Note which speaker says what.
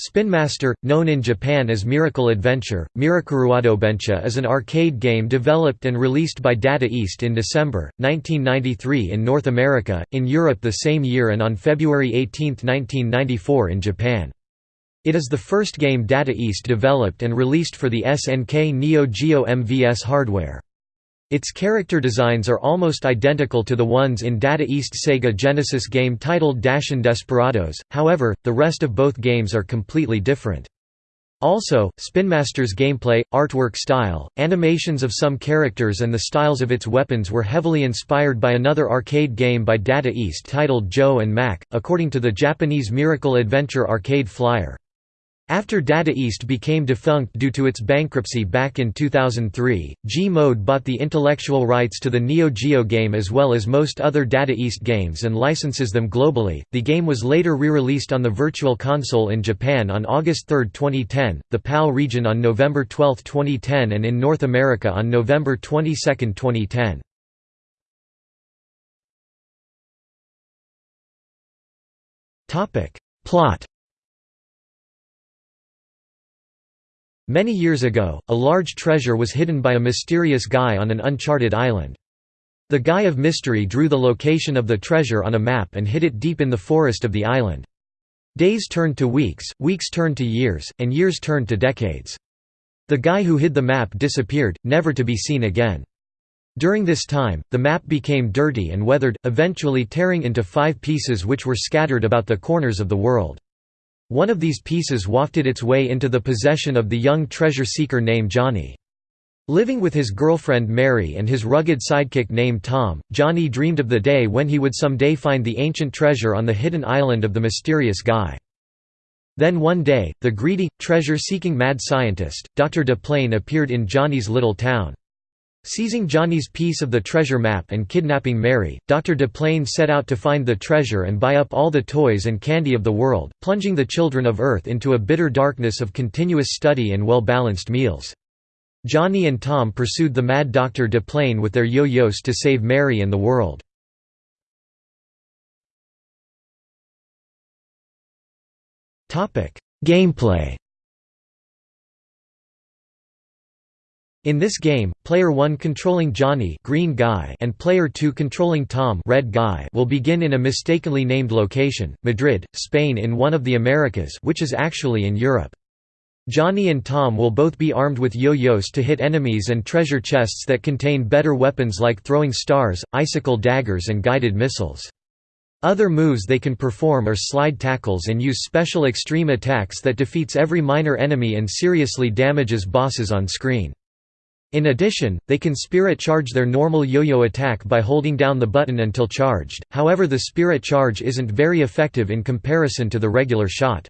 Speaker 1: Spin Master, known in Japan as Miracle Adventure, Mirakuruadobencha is an arcade game developed and released by Data East in December, 1993 in North America, in Europe the same year and on February 18, 1994 in Japan. It is the first game Data East developed and released for the SNK Neo Geo MVS hardware. Its character designs are almost identical to the ones in Data East Sega Genesis game titled Dashin Desperadoes, however, the rest of both games are completely different. Also, Spin Master's gameplay, artwork style, animations of some characters and the styles of its weapons were heavily inspired by another arcade game by Data East titled Joe and Mac, according to the Japanese Miracle Adventure arcade flyer. After Data East became defunct due to its bankruptcy back in 2003, G-Mode bought the intellectual rights to the Neo Geo game as well as most other Data East games and licenses them globally. The game was later re-released on the Virtual Console in Japan on August 3, 2010, the PAL region on November 12, 2010 and in North America on November 22, 2010. Topic: Plot Many years ago, a large treasure was hidden by a mysterious guy on an uncharted island. The guy of mystery drew the location of the treasure on a map and hid it deep in the forest of the island. Days turned to weeks, weeks turned to years, and years turned to decades. The guy who hid the map disappeared, never to be seen again. During this time, the map became dirty and weathered, eventually tearing into five pieces which were scattered about the corners of the world. One of these pieces wafted its way into the possession of the young treasure seeker named Johnny. Living with his girlfriend Mary and his rugged sidekick named Tom, Johnny dreamed of the day when he would someday find the ancient treasure on the hidden island of the mysterious guy. Then one day, the greedy, treasure-seeking mad scientist, Dr. De Playne appeared in Johnny's little town. Seizing Johnny's piece of the treasure map and kidnapping Mary, Dr. De Playne set out to find the treasure and buy up all the toys and candy of the world, plunging the children of Earth into a bitter darkness of continuous study and well-balanced meals. Johnny and Tom pursued the mad Dr. De Playne with their yo-yos to save Mary and the world. Gameplay In this game, player 1 controlling Johnny green guy and player 2 controlling Tom red guy will begin in a mistakenly named location, Madrid, Spain in one of the Americas which is actually in Europe. Johnny and Tom will both be armed with yo-yos to hit enemies and treasure chests that contain better weapons like throwing stars, icicle daggers and guided missiles. Other moves they can perform are slide tackles and use special extreme attacks that defeats every minor enemy and seriously damages bosses on screen. In addition, they can spirit charge their normal yo-yo attack by holding down the button until charged, however the spirit charge isn't very effective in comparison to the regular shot.